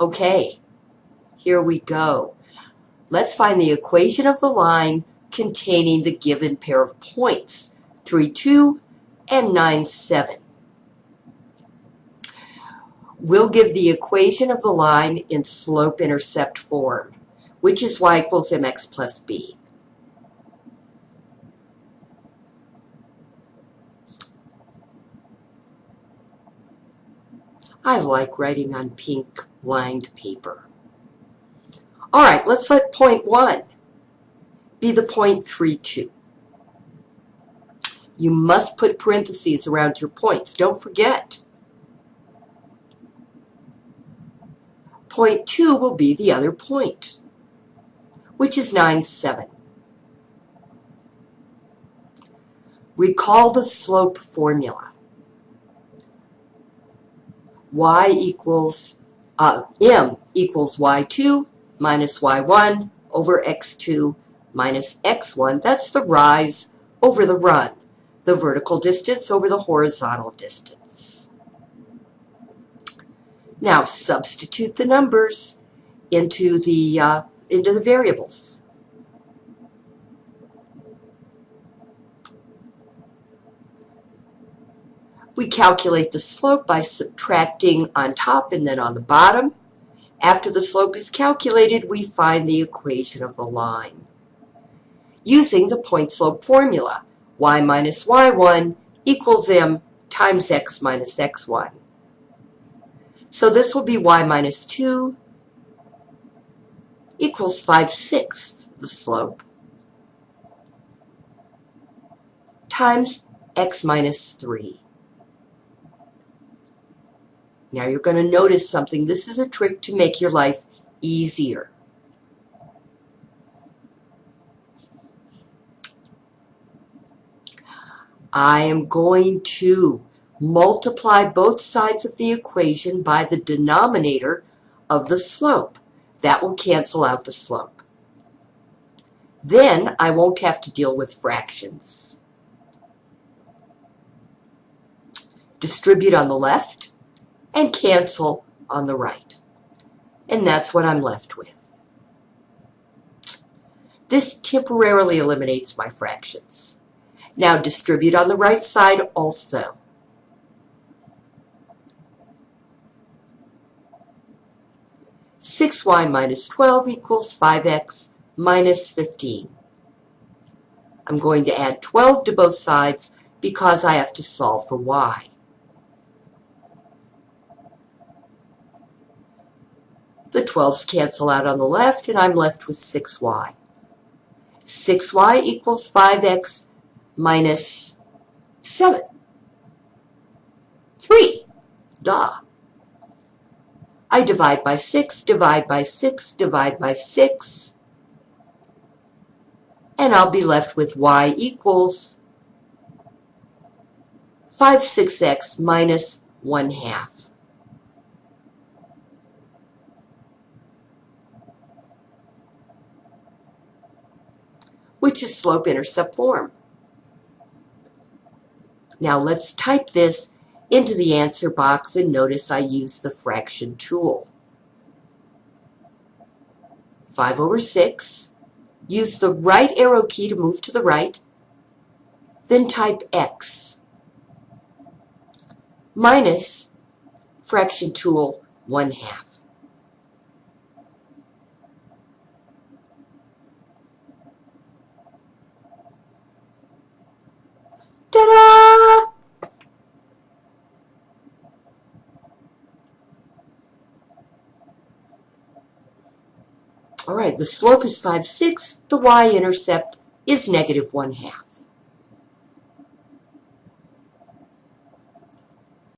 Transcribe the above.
Okay, here we go. Let's find the equation of the line containing the given pair of points, 3, 2 and 9, 7. We'll give the equation of the line in slope-intercept form, which is y equals mx plus b. I like writing on pink lined paper. All right, let's let point 1 be the point three two. You must put parentheses around your points. Don't forget. Point 2 will be the other point, which is 9, 7. Recall the slope formula y equals, uh, m equals y2 minus y1 over x2 minus x1. That's the rise over the run, the vertical distance over the horizontal distance. Now substitute the numbers into the, uh, into the variables. We calculate the slope by subtracting on top and then on the bottom. After the slope is calculated, we find the equation of the line. Using the point slope formula, y minus y1 equals m times x minus x1. So this will be y minus 2 equals 5 sixths the slope times x minus 3. Now you're going to notice something. This is a trick to make your life easier. I am going to multiply both sides of the equation by the denominator of the slope. That will cancel out the slope. Then I won't have to deal with fractions. Distribute on the left and cancel on the right. And that's what I'm left with. This temporarily eliminates my fractions. Now distribute on the right side also. Six y minus 12 equals 5x minus 15. I'm going to add 12 to both sides because I have to solve for y. The 12s cancel out on the left, and I'm left with 6y. 6y equals 5x minus 7. 3. Duh. I divide by 6, divide by 6, divide by 6, and I'll be left with y equals 5 6x minus 1 half. Which is slope-intercept form. Now let's type this into the answer box and notice I use the fraction tool. 5 over 6. Use the right arrow key to move to the right. Then type x minus fraction tool 1 half. All right, the slope is 5 6. The y-intercept is negative 1 half.